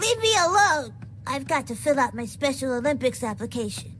Leave me alone! I've got to fill out my Special Olympics application.